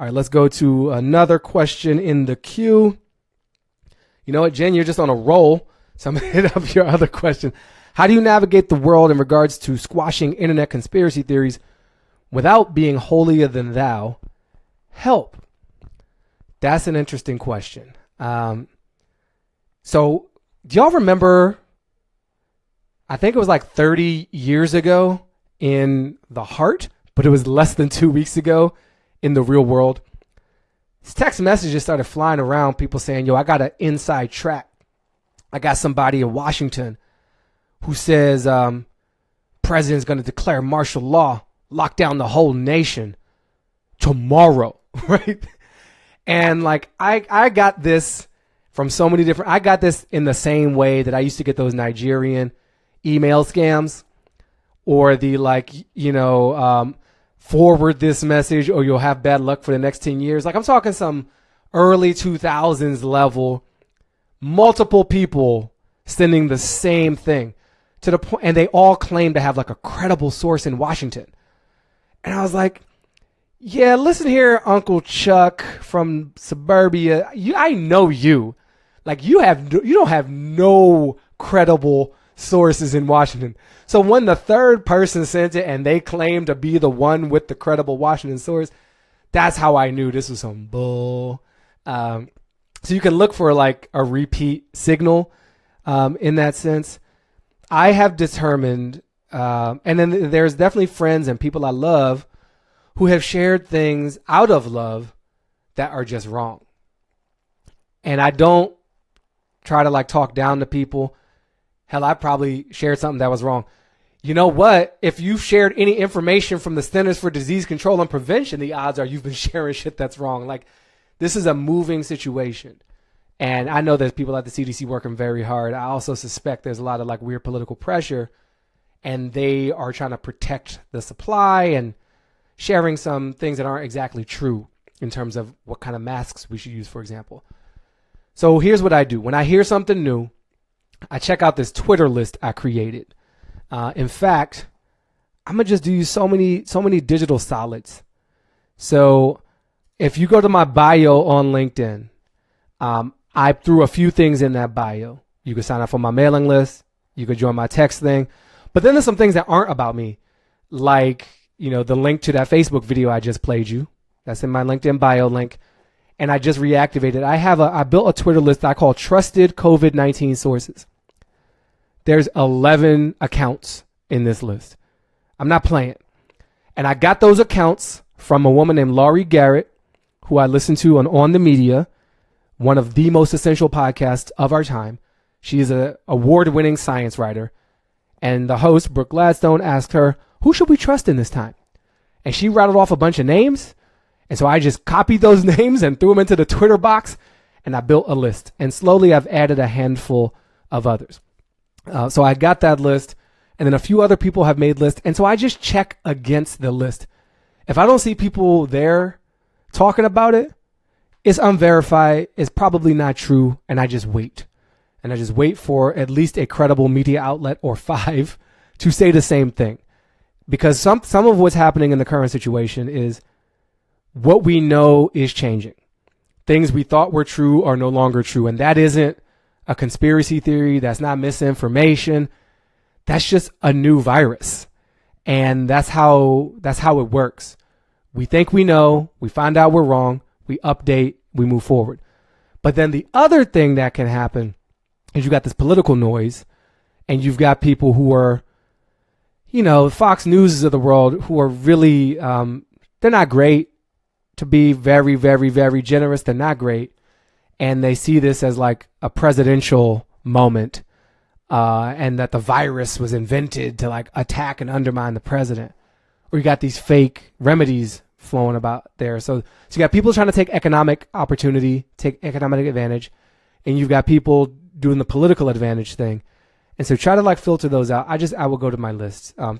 All right, let's go to another question in the queue. You know what, Jen, you're just on a roll. So I'm going to hit up your other question. How do you navigate the world in regards to squashing internet conspiracy theories without being holier than thou? Help. That's an interesting question. Um, so, do y'all remember? I think it was like 30 years ago in the heart, but it was less than two weeks ago in the real world. These text messages started flying around, people saying, Yo, I got an inside track. I got somebody in Washington who says um, president's going to declare martial law, lock down the whole nation tomorrow, right? And like I I got this from so many different I got this in the same way that I used to get those Nigerian email scams or the like you know um, forward this message or you'll have bad luck for the next 10 years. Like I'm talking some early 2000s level multiple people sending the same thing to the point and they all claim to have like a credible source in Washington. And I was like, yeah, listen here, Uncle Chuck from suburbia. You, I know you. Like you have, you don't have no credible sources in Washington. So when the third person sent it and they claimed to be the one with the credible Washington source, that's how I knew this was some bull. Um, so you can look for like a repeat signal um, in that sense. I have determined, um, and then there's definitely friends and people I love who have shared things out of love that are just wrong. And I don't try to like talk down to people. Hell, I probably shared something that was wrong. You know what? If you've shared any information from the Centers for Disease Control and Prevention, the odds are you've been sharing shit that's wrong. Like, this is a moving situation. And I know there's people at the CDC working very hard. I also suspect there's a lot of like weird political pressure and they are trying to protect the supply and sharing some things that aren't exactly true in terms of what kind of masks we should use, for example. So here's what I do when I hear something new, I check out this Twitter list I created. Uh, in fact, I'm gonna just do so many so many digital solids. So if you go to my bio on LinkedIn, um, I threw a few things in that bio. You can sign up for my mailing list. You could join my text thing. But then there's some things that aren't about me, like you know, the link to that Facebook video I just played you. That's in my LinkedIn bio link. And I just reactivated. I have a I built a Twitter list I call trusted COVID-19 sources. There's 11 accounts in this list. I'm not playing. And I got those accounts from a woman named Laurie Garrett, who I listen to on On the Media, one of the most essential podcasts of our time. She is an award-winning science writer. And the host, Brooke Gladstone, asked her, who should we trust in this time? And she rattled off a bunch of names. And so I just copied those names and threw them into the Twitter box and I built a list. And slowly I've added a handful of others. Uh, so I got that list and then a few other people have made lists. And so I just check against the list. If I don't see people there talking about it, it's unverified, it's probably not true, and I just wait. And I just wait for at least a credible media outlet or five to say the same thing because some some of what's happening in the current situation is what we know is changing. Things we thought were true are no longer true, and that isn't a conspiracy theory. That's not misinformation. That's just a new virus, and that's how that's how it works. We think we know, we find out we're wrong, we update, we move forward. But then the other thing that can happen is you got this political noise, and you've got people who are you know, Fox News is of the world who are really, um, they're not great to be very, very, very generous. They're not great. And they see this as like a presidential moment, uh, and that the virus was invented to like attack and undermine the president. Or you got these fake remedies flowing about there. So, so you got people trying to take economic opportunity, take economic advantage, and you've got people doing the political advantage thing. And so try to like filter those out. I just I will go to my list. Um,